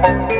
Thank you.